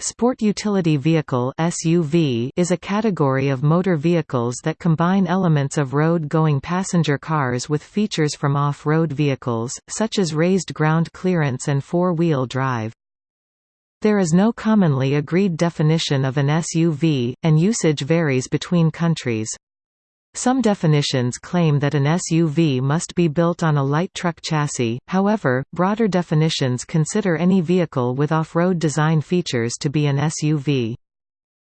Sport Utility Vehicle (SUV) is a category of motor vehicles that combine elements of road-going passenger cars with features from off-road vehicles, such as raised ground clearance and four-wheel drive. There is no commonly agreed definition of an SUV, and usage varies between countries. Some definitions claim that an SUV must be built on a light truck chassis, however, broader definitions consider any vehicle with off-road design features to be an SUV.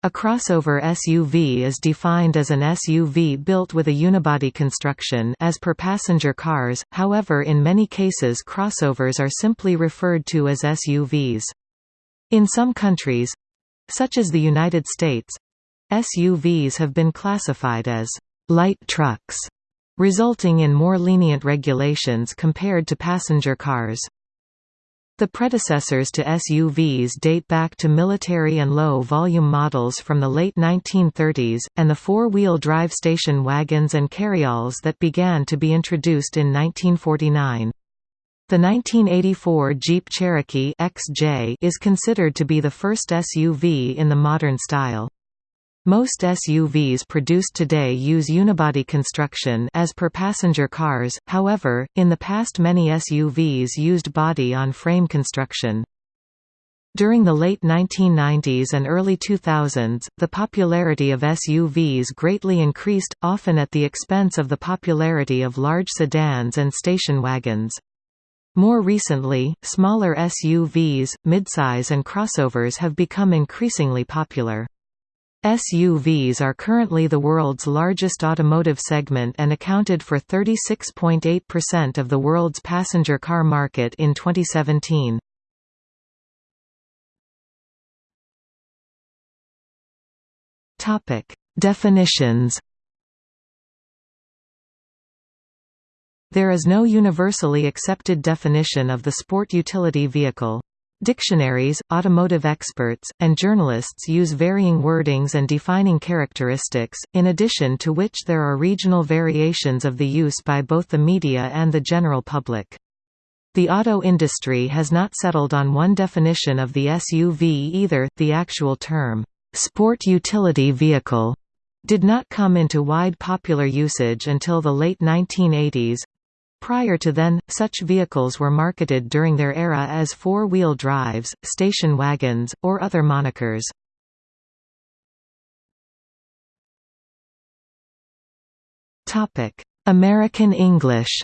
A crossover SUV is defined as an SUV built with a unibody construction as per passenger cars, however in many cases crossovers are simply referred to as SUVs. In some countries—such as the United States—SUVs have been classified as light trucks, resulting in more lenient regulations compared to passenger cars. The predecessors to SUVs date back to military and low-volume models from the late 1930s, and the four-wheel drive station wagons and carryalls that began to be introduced in 1949. The 1984 Jeep Cherokee XJ is considered to be the first SUV in the modern style. Most SUVs produced today use unibody construction as per passenger cars, however, in the past many SUVs used body-on-frame construction. During the late 1990s and early 2000s, the popularity of SUVs greatly increased, often at the expense of the popularity of large sedans and station wagons. More recently, smaller SUVs, midsize and crossovers have become increasingly popular. SUVs are currently the world's largest automotive segment and accounted for 36.8% of the world's passenger car market in 2017. Topic: Definitions. There is no universally accepted definition of the sport utility vehicle. Dictionaries, automotive experts, and journalists use varying wordings and defining characteristics, in addition to which there are regional variations of the use by both the media and the general public. The auto industry has not settled on one definition of the SUV either. The actual term, sport utility vehicle, did not come into wide popular usage until the late 1980s, Prior to then, such vehicles were marketed during their era as four-wheel drives, station wagons, or other monikers. American English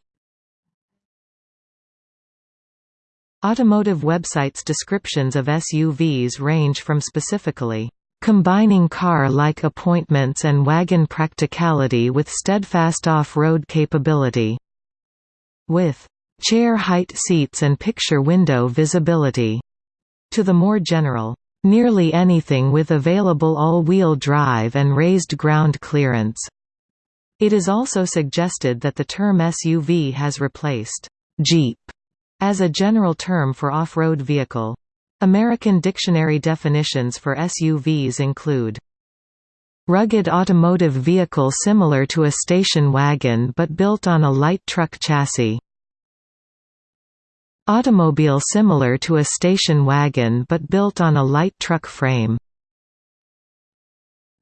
Automotive websites' descriptions of SUVs range from specifically combining car-like appointments and wagon practicality with steadfast off-road capability with chair height seats and picture window visibility, to the more general, nearly anything with available all-wheel drive and raised ground clearance. It is also suggested that the term SUV has replaced Jeep as a general term for off-road vehicle. American dictionary definitions for SUVs include Rugged automotive vehicle similar to a station wagon but built on a light truck chassis. Automobile similar to a station wagon but built on a light truck frame.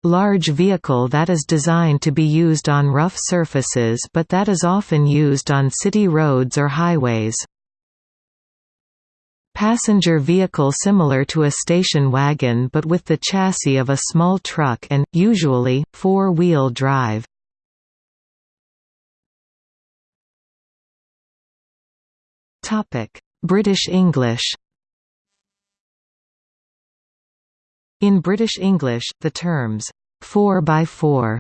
Large vehicle that is designed to be used on rough surfaces but that is often used on city roads or highways. Passenger vehicle similar to a station wagon but with the chassis of a small truck and, usually, four-wheel drive. British English In British English, the terms 4x4,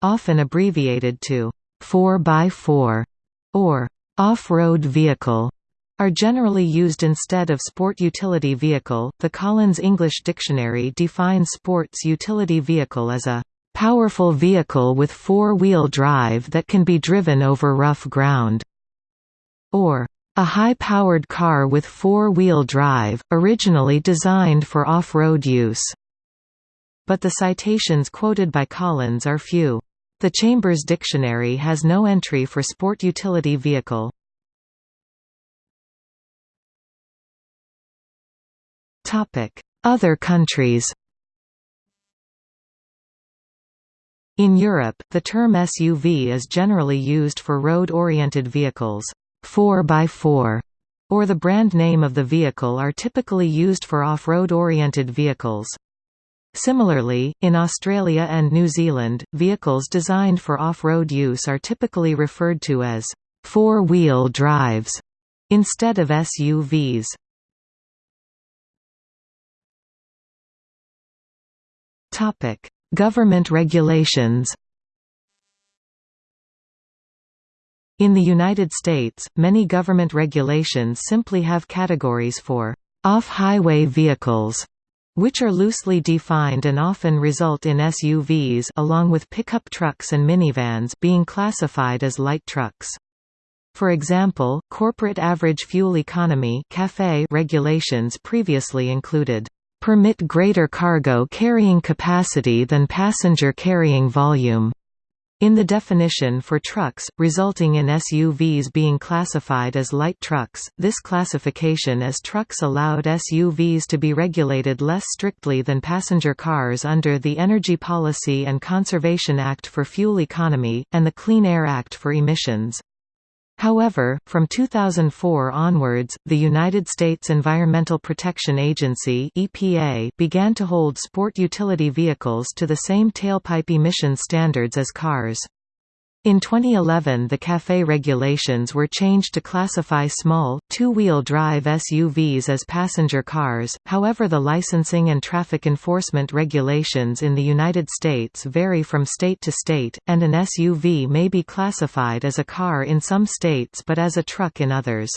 often abbreviated to 4x4 or off-road vehicle, are generally used instead of sport utility vehicle. The Collins English Dictionary defines sports utility vehicle as a powerful vehicle with four-wheel drive that can be driven over rough ground, or a high-powered car with four-wheel drive, originally designed for off-road use. But the citations quoted by Collins are few. The Chambers Dictionary has no entry for sport utility vehicle. Other countries In Europe, the term SUV is generally used for road-oriented vehicles. 4x4 or the brand name of the vehicle are typically used for off-road oriented vehicles. Similarly, in Australia and New Zealand, vehicles designed for off-road use are typically referred to as four-wheel drives instead of SUVs. Topic: Government regulations. In the United States, many government regulations simply have categories for off-highway vehicles, which are loosely defined and often result in SUVs along with pickup trucks and minivans being classified as light trucks. For example, corporate average fuel economy regulations previously included permit greater cargo carrying capacity than passenger carrying volume in the definition for trucks, resulting in SUVs being classified as light trucks, this classification as trucks allowed SUVs to be regulated less strictly than passenger cars under the Energy Policy and Conservation Act for Fuel Economy, and the Clean Air Act for Emissions. However, from 2004 onwards, the United States Environmental Protection Agency (EPA) began to hold sport utility vehicles to the same tailpipe emission standards as cars. In 2011 the CAFE regulations were changed to classify small, two-wheel drive SUVs as passenger cars, however the licensing and traffic enforcement regulations in the United States vary from state to state, and an SUV may be classified as a car in some states but as a truck in others.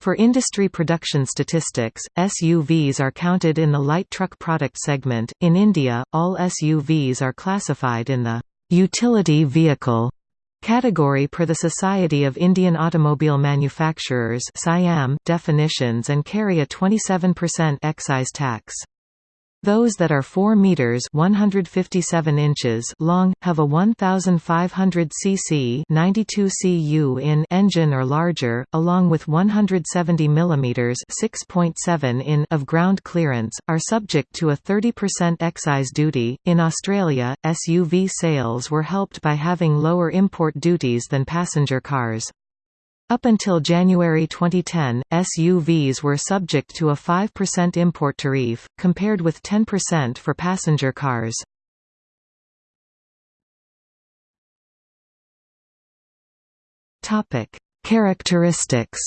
For industry production statistics, SUVs are counted in the light truck product segment. In India, all SUVs are classified in the utility vehicle Category per the Society of Indian Automobile Manufacturers definitions and carry a 27% excise tax. Those that are 4 meters (157 inches) long have a 1500 cc (92 cu in) engine or larger, along with 170 mm (6.7 in) of ground clearance, are subject to a 30% excise duty. In Australia, SUV sales were helped by having lower import duties than passenger cars. Up until January 2010, SUVs were subject to a 5% import tariff, compared with 10% for passenger cars. Characteristics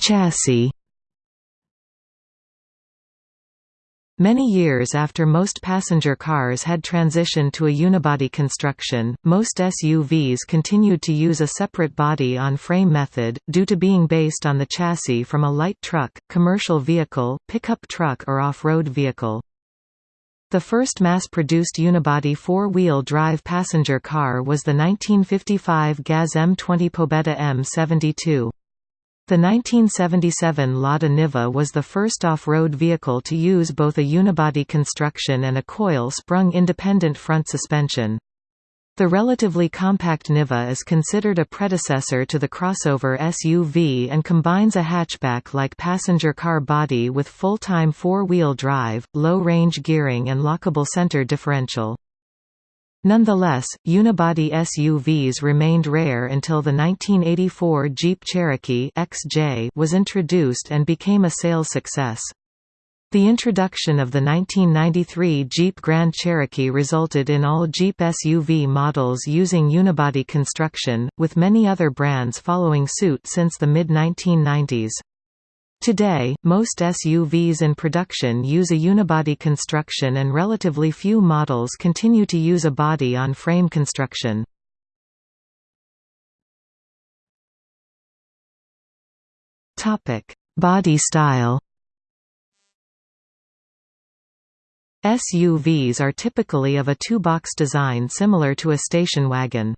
Chassis Many years after most passenger cars had transitioned to a unibody construction, most SUVs continued to use a separate body-on-frame method, due to being based on the chassis from a light truck, commercial vehicle, pickup truck or off-road vehicle. The first mass-produced unibody four-wheel drive passenger car was the 1955 GAZ M20 Pobeda M72. The 1977 Lada Niva was the first off-road vehicle to use both a unibody construction and a coil-sprung independent front suspension. The relatively compact Niva is considered a predecessor to the crossover SUV and combines a hatchback-like passenger car body with full-time four-wheel drive, low-range gearing and lockable center differential. Nonetheless, unibody SUVs remained rare until the 1984 Jeep Cherokee XJ was introduced and became a sales success. The introduction of the 1993 Jeep Grand Cherokee resulted in all Jeep SUV models using unibody construction, with many other brands following suit since the mid-1990s. Today, most SUVs in production use a unibody construction and relatively few models continue to use a body-on-frame construction. Body style SUVs are typically of a two-box design similar to a station wagon.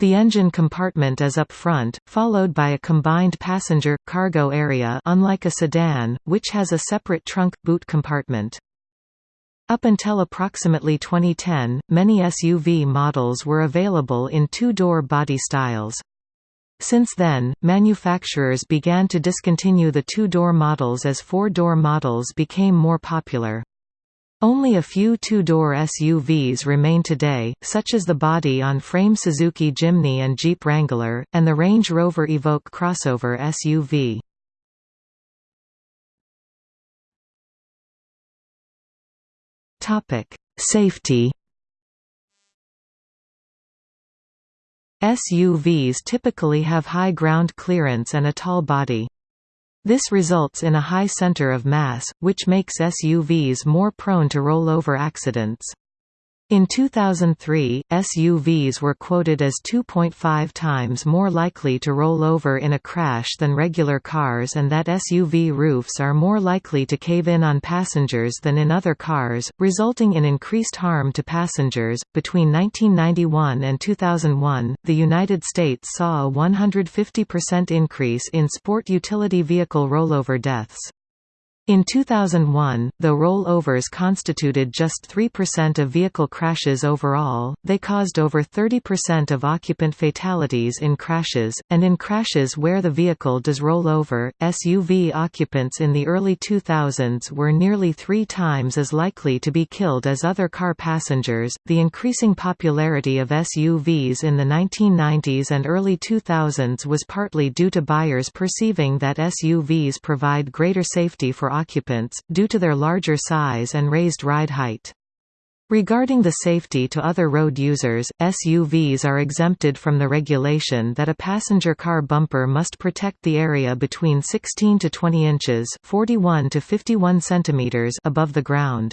The engine compartment is up front, followed by a combined passenger-cargo area unlike a sedan, which has a separate trunk-boot compartment. Up until approximately 2010, many SUV models were available in two-door body styles. Since then, manufacturers began to discontinue the two-door models as four-door models became more popular. Only a few two-door SUVs remain today, such as the body-on-frame Suzuki Jimny and Jeep Wrangler, and the Range Rover Evoque crossover SUV. Safety SUVs typically have high ground clearance and a tall body. This results in a high center of mass, which makes SUVs more prone to rollover accidents. In 2003, SUVs were quoted as 2.5 times more likely to roll over in a crash than regular cars and that SUV roofs are more likely to cave in on passengers than in other cars, resulting in increased harm to passengers. Between 1991 and 2001, the United States saw a 150% increase in sport utility vehicle rollover deaths. In 2001, though rollovers constituted just 3% of vehicle crashes overall, they caused over 30% of occupant fatalities in crashes, and in crashes where the vehicle does roll over, SUV occupants in the early 2000s were nearly three times as likely to be killed as other car passengers. The increasing popularity of SUVs in the 1990s and early 2000s was partly due to buyers perceiving that SUVs provide greater safety for occupants, due to their larger size and raised ride height. Regarding the safety to other road users, SUVs are exempted from the regulation that a passenger car bumper must protect the area between 16 to 20 inches 41 to 51 centimeters above the ground.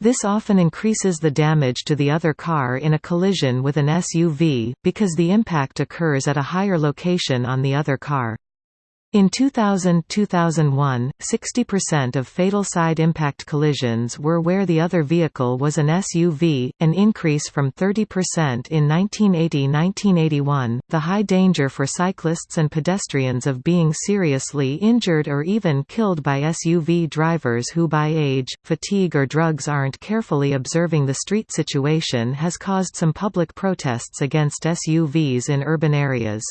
This often increases the damage to the other car in a collision with an SUV, because the impact occurs at a higher location on the other car. In 2000–2001, 60% of fatal side impact collisions were where the other vehicle was an SUV, an increase from 30% in 1980–1981. The high danger for cyclists and pedestrians of being seriously injured or even killed by SUV drivers who by age, fatigue or drugs aren't carefully observing the street situation has caused some public protests against SUVs in urban areas.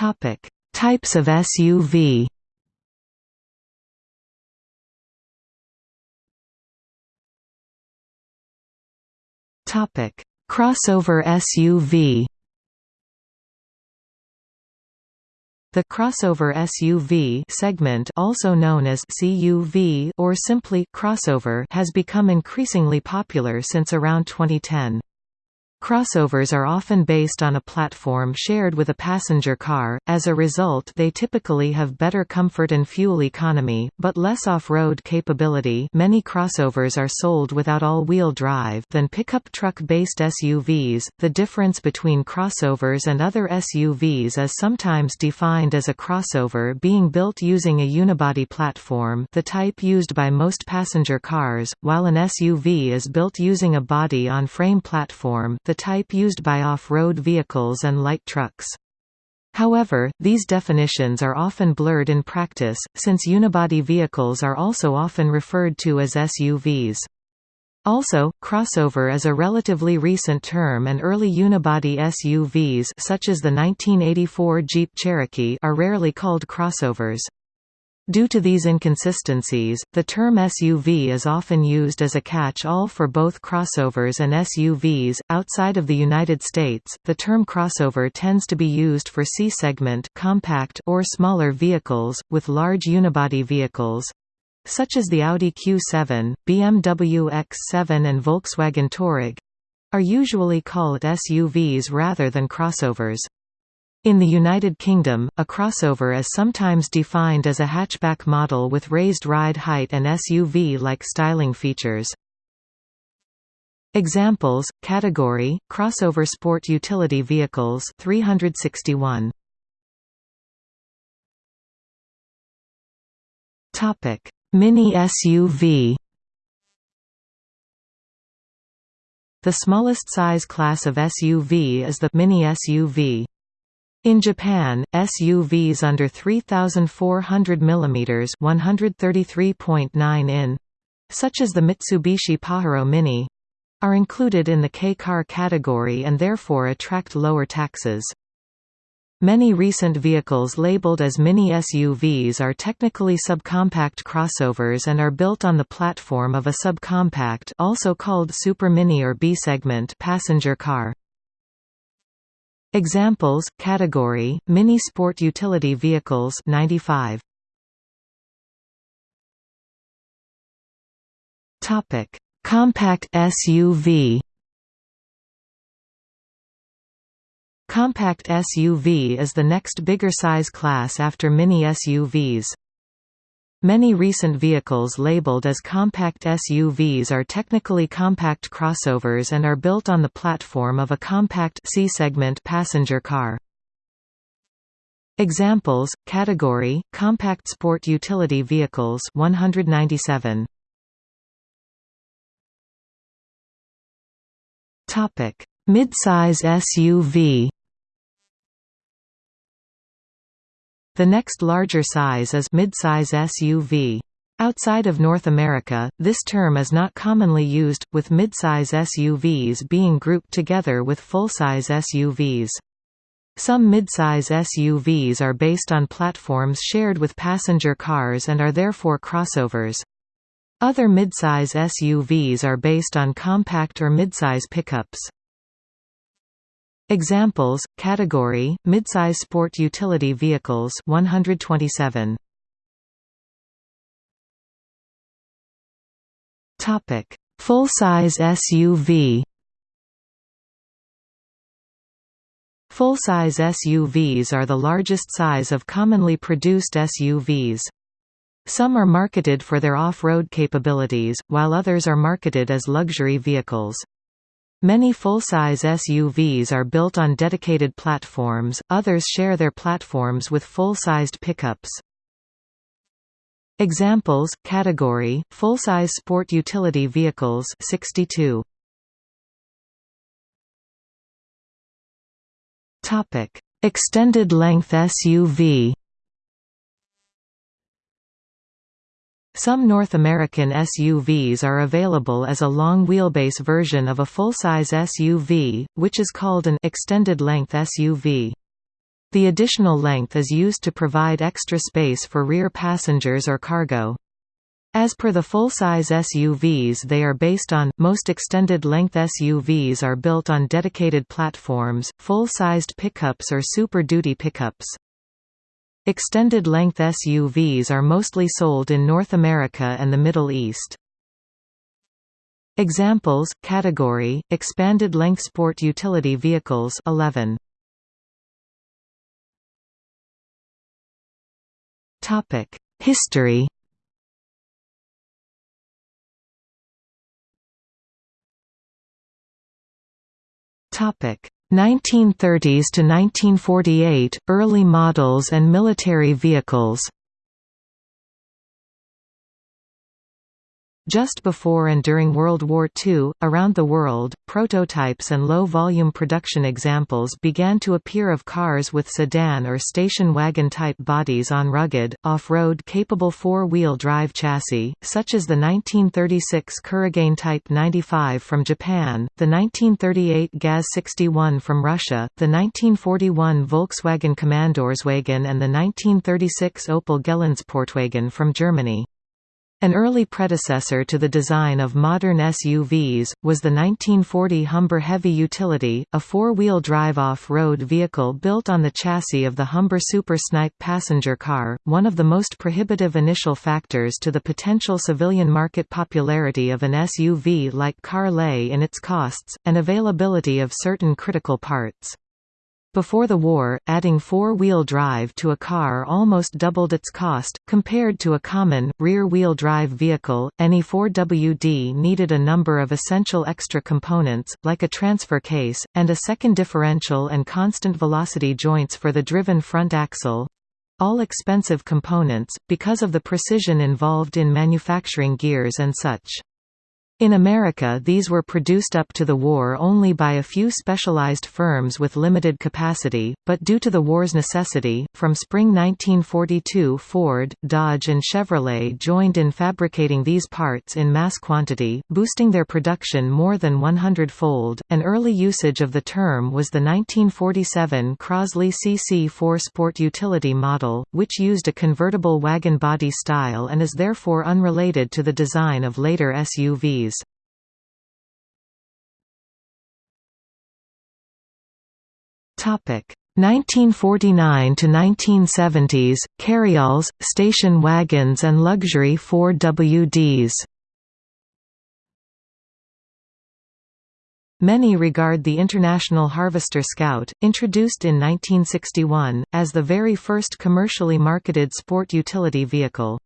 Topic: Types of SUV. Topic: Crossover SUV. The crossover SUV segment also known as CUV or simply crossover has become increasingly popular since around 2010. Crossovers are often based on a platform shared with a passenger car, as a result they typically have better comfort and fuel economy, but less off-road capability many crossovers are sold without all-wheel drive than pickup truck-based SUVs. The difference between crossovers and other SUVs is sometimes defined as a crossover being built using a unibody platform the type used by most passenger cars, while an SUV is built using a body-on-frame platform the type used by off-road vehicles and light trucks. However, these definitions are often blurred in practice, since unibody vehicles are also often referred to as SUVs. Also, crossover is a relatively recent term and early unibody SUVs such as the 1984 Jeep Cherokee are rarely called crossovers. Due to these inconsistencies, the term SUV is often used as a catch-all for both crossovers and SUVs. Outside of the United States, the term crossover tends to be used for C-segment compact or smaller vehicles, with large unibody vehicles such as the Audi Q7, BMW X7 and Volkswagen Touareg are usually called SUVs rather than crossovers. In the United Kingdom, a crossover is sometimes defined as a hatchback model with raised ride height and SUV-like styling features. Examples, category, crossover sport utility vehicles 361. Mini SUV The smallest size class of SUV is the mini SUV. In Japan, SUVs under 3,400 mm (133.9 in), such as the Mitsubishi Pajero Mini, are included in the K-car category and therefore attract lower taxes. Many recent vehicles labeled as mini SUVs are technically subcompact crossovers and are built on the platform of a subcompact also called supermini or B-segment passenger car. Examples, category, mini sport utility vehicles 95. Topic: Compact SUV. Compact SUV is the next bigger size class after mini SUVs. Many recent vehicles labeled as compact SUVs are technically compact crossovers and are built on the platform of a compact C-segment passenger car. Examples, category, compact sport utility vehicles 197. Topic: Midsize SUV The next larger size is midsize SUV. Outside of North America, this term is not commonly used, with midsize SUVs being grouped together with full-size SUVs. Some midsize SUVs are based on platforms shared with passenger cars and are therefore crossovers. Other midsize SUVs are based on compact or midsize pickups. Examples, category, midsize sport utility vehicles 127. Topic: Full-size SUV. Full-size SUVs are the largest size of commonly produced SUVs. Some are marketed for their off-road capabilities, while others are marketed as luxury vehicles. Many full-size SUVs are built on dedicated platforms, others share their platforms with full-sized pickups. Examples, category, full-size sport utility vehicles 62. Extended length SUV Some North American SUVs are available as a long wheelbase version of a full-size SUV, which is called an extended length SUV. The additional length is used to provide extra space for rear passengers or cargo. As per the full-size SUVs they are based on, most extended-length SUVs are built on dedicated platforms, full-sized pickups or Super Duty pickups. Extended-length SUVs are mostly sold in North America and the Middle East. Examples, category, expanded-length sport utility vehicles 11. History Topic 1930s to 1948 – Early models and military vehicles Just before and during World War II, around the world, prototypes and low-volume production examples began to appear of cars with sedan or station wagon-type bodies on rugged, off-road capable four-wheel drive chassis, such as the 1936 Kurogane Type 95 from Japan, the 1938 GAZ-61 from Russia, the 1941 Volkswagen Kommandeurswagen and the 1936 Opel Geländesportwagen from Germany. An early predecessor to the design of modern SUVs, was the 1940 Humber Heavy Utility, a four-wheel drive off-road vehicle built on the chassis of the Humber Super Snipe passenger car. One of the most prohibitive initial factors to the potential civilian market popularity of an SUV like car lay in its costs, and availability of certain critical parts. Before the war, adding four-wheel drive to a car almost doubled its cost, compared to a common, rear-wheel drive vehicle. Any 4WD needed a number of essential extra components, like a transfer case, and a second differential and constant velocity joints for the driven front axle. All expensive components, because of the precision involved in manufacturing gears and such. In America these were produced up to the war only by a few specialized firms with limited capacity, but due to the war's necessity, from spring 1942 Ford, Dodge and Chevrolet joined in fabricating these parts in mass quantity, boosting their production more than 100-fold. An early usage of the term was the 1947 Crosley CC4 Sport Utility model, which used a convertible wagon body style and is therefore unrelated to the design of later SUVs. Topic 1949 to 1970s carryalls, station wagons and luxury 4WDs. Many regard the International Harvester Scout, introduced in 1961, as the very first commercially marketed sport utility vehicle.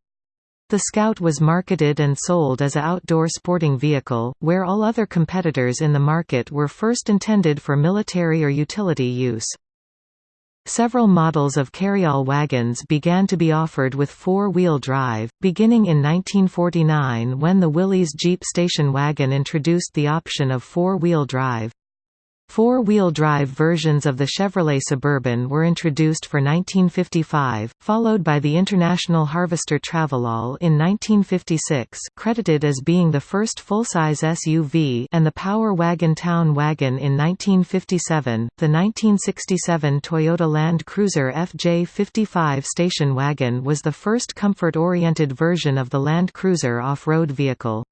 The Scout was marketed and sold as a outdoor sporting vehicle, where all other competitors in the market were first intended for military or utility use. Several models of carryall wagons began to be offered with four-wheel drive, beginning in 1949 when the Willys Jeep station wagon introduced the option of four-wheel drive. Four-wheel drive versions of the Chevrolet Suburban were introduced for 1955, followed by the International Harvester Travelall in 1956 credited as being the first full-size SUV and the Power Wagon Town Wagon in 1957. The 1967 Toyota Land Cruiser FJ55 station wagon was the first comfort-oriented version of the Land Cruiser off-road vehicle.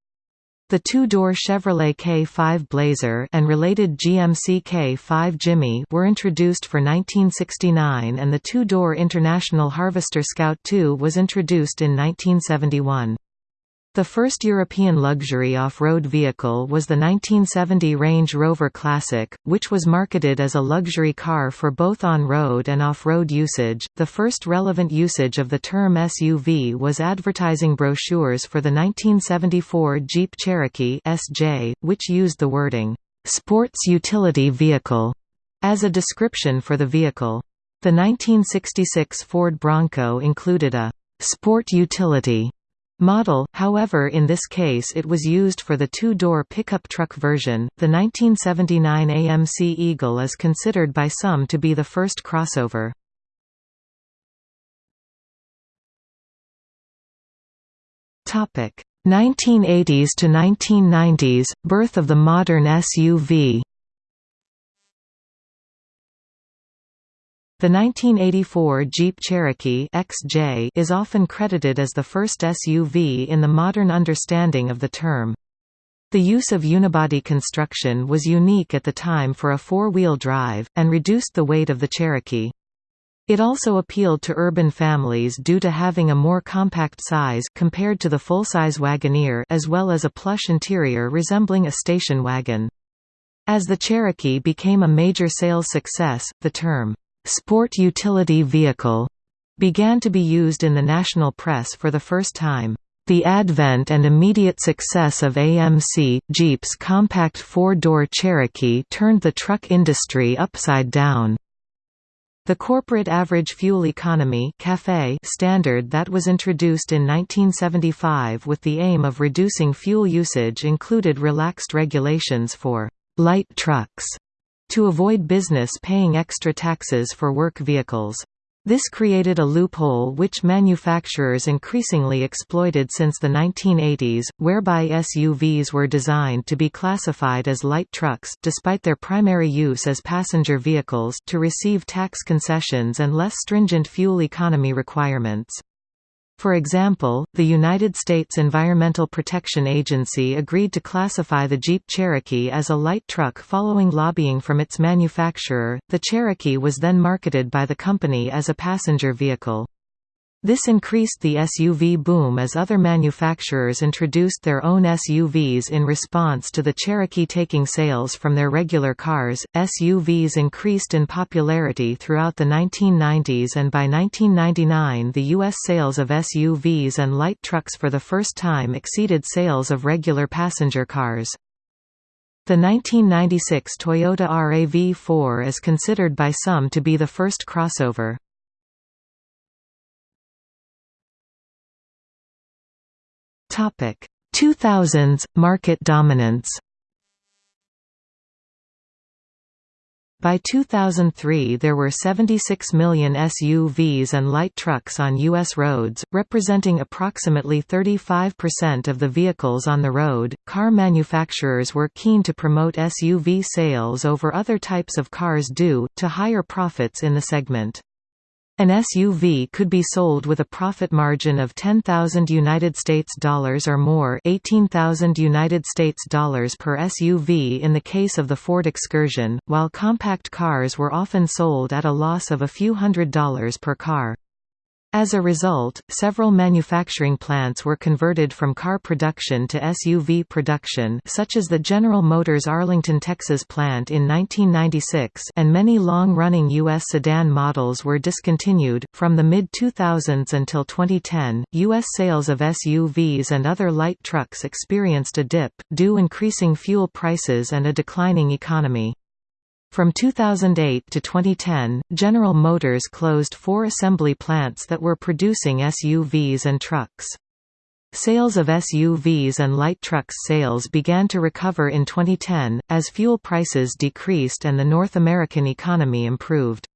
The two-door Chevrolet K5 Blazer and related GMC K5 Jimmy were introduced for 1969 and the two-door International Harvester Scout II was introduced in 1971. The first European luxury off-road vehicle was the 1970 Range Rover Classic, which was marketed as a luxury car for both on-road and off-road usage. The first relevant usage of the term SUV was advertising brochures for the 1974 Jeep Cherokee (SJ), which used the wording "sports utility vehicle" as a description for the vehicle. The 1966 Ford Bronco included a sport utility Model, however in this case it was used for the two-door pickup truck version. The 1979 AMC Eagle is considered by some to be the first crossover. Topic: 1980s to 1990s, birth of the modern SUV. The 1984 Jeep Cherokee XJ is often credited as the first SUV in the modern understanding of the term. The use of unibody construction was unique at the time for a four-wheel drive, and reduced the weight of the Cherokee. It also appealed to urban families due to having a more compact size compared to the full-size Wagoneer as well as a plush interior resembling a station wagon. As the Cherokee became a major sales success, the term, sport utility vehicle began to be used in the national press for the first time. The advent and immediate success of AMC, Jeep's compact four-door Cherokee turned the truck industry upside down. The corporate average fuel economy standard that was introduced in 1975 with the aim of reducing fuel usage included relaxed regulations for light trucks to avoid business paying extra taxes for work vehicles. This created a loophole which manufacturers increasingly exploited since the 1980s, whereby SUVs were designed to be classified as light trucks despite their primary use as passenger vehicles to receive tax concessions and less stringent fuel economy requirements. For example, the United States Environmental Protection Agency agreed to classify the Jeep Cherokee as a light truck following lobbying from its manufacturer. The Cherokee was then marketed by the company as a passenger vehicle. This increased the SUV boom as other manufacturers introduced their own SUVs in response to the Cherokee taking sales from their regular cars. SUVs increased in popularity throughout the 1990s and by 1999 the U.S. sales of SUVs and light trucks for the first time exceeded sales of regular passenger cars. The 1996 Toyota RAV4 is considered by some to be the first crossover. Topic: 2000s – Market dominance By 2003 there were 76 million SUVs and light trucks on U.S. roads, representing approximately 35% of the vehicles on the road. Car manufacturers were keen to promote SUV sales over other types of cars due to higher profits in the segment. An SUV could be sold with a profit margin of 10,000 United States dollars or more, 18,000 United States dollars per SUV in the case of the Ford Excursion, while compact cars were often sold at a loss of a few hundred dollars per car. As a result, several manufacturing plants were converted from car production to SUV production such as the General Motors Arlington, Texas plant in 1996 and many long-running U.S. sedan models were discontinued. From the mid-2000s until 2010, U.S. sales of SUVs and other light trucks experienced a dip, due increasing fuel prices and a declining economy. From 2008 to 2010, General Motors closed four assembly plants that were producing SUVs and trucks. Sales of SUVs and light trucks sales began to recover in 2010, as fuel prices decreased and the North American economy improved.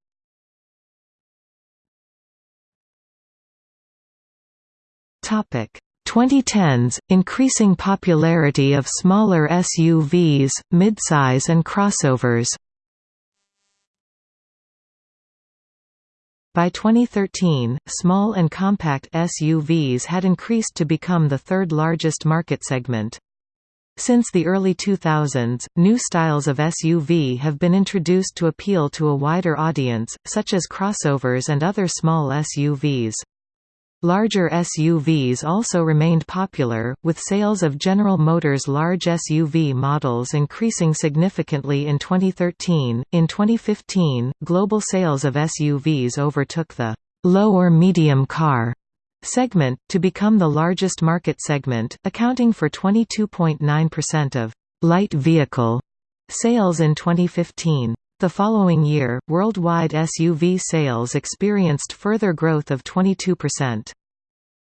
Topic 2010s – Increasing popularity of smaller SUVs, midsize and crossovers By 2013, small and compact SUVs had increased to become the third largest market segment. Since the early 2000s, new styles of SUV have been introduced to appeal to a wider audience, such as crossovers and other small SUVs. Larger SUVs also remained popular, with sales of General Motors large SUV models increasing significantly in 2013. In 2015, global sales of SUVs overtook the low or medium car segment, to become the largest market segment, accounting for 22.9% of light vehicle sales in 2015. The following year, worldwide SUV sales experienced further growth of 22%.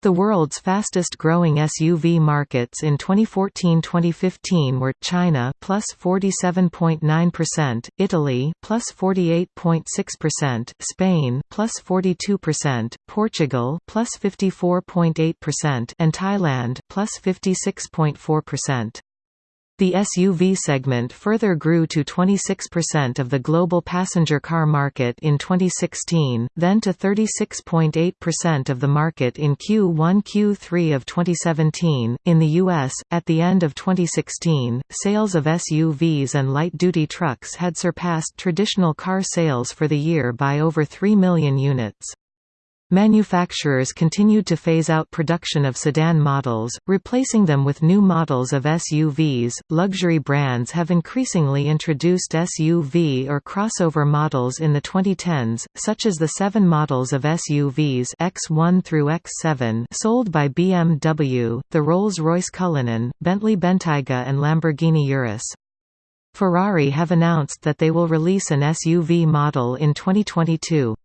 The world's fastest-growing SUV markets in 2014-2015 were China plus 47.9%, Italy plus 48.6%, Spain plus 42%, Portugal plus 54.8%, and Thailand plus 56.4%. The SUV segment further grew to 26% of the global passenger car market in 2016, then to 36.8% of the market in Q1 Q3 of 2017. In the US, at the end of 2016, sales of SUVs and light-duty trucks had surpassed traditional car sales for the year by over 3 million units. Manufacturers continued to phase out production of sedan models, replacing them with new models of SUVs. Luxury brands have increasingly introduced SUV or crossover models in the 2010s, such as the seven models of SUVs X1 through X7 sold by BMW, the Rolls-Royce Cullinan, Bentley Bentayga, and Lamborghini Urus. Ferrari have announced that they will release an SUV model in 2022.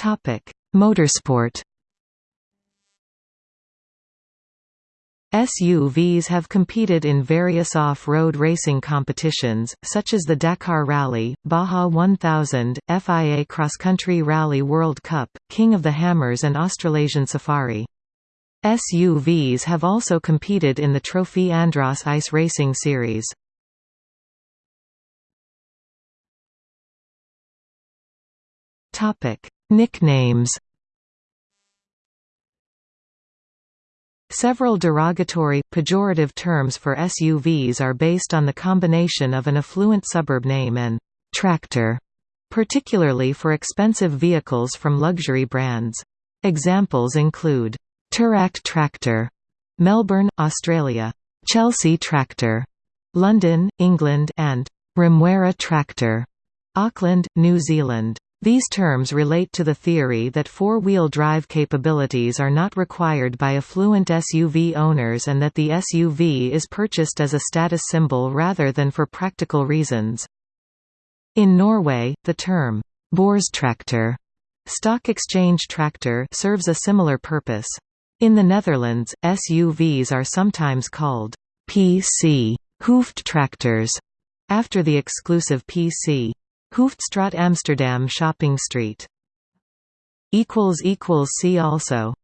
Topic: Motorsport. SUVs have competed in various off-road racing competitions, such as the Dakar Rally, Baja 1000, FIA Cross Country Rally World Cup, King of the Hammers and Australasian Safari. SUVs have also competed in the Trophée Andros Ice Racing Series. Nicknames Several derogatory, pejorative terms for SUVs are based on the combination of an affluent suburb name and «tractor», particularly for expensive vehicles from luxury brands. Examples include Toorak Tractor, Melbourne, Australia, Chelsea Tractor, London, England, and Remuera Tractor, Auckland, New Zealand. These terms relate to the theory that four-wheel drive capabilities are not required by affluent SUV owners and that the SUV is purchased as a status symbol rather than for practical reasons. In Norway, the term «Borstraktor» Stock exchange tractor serves a similar purpose. In the Netherlands, SUVs are sometimes called PC Hooftractors, after the exclusive PC Hooftstraat Amsterdam shopping street. See also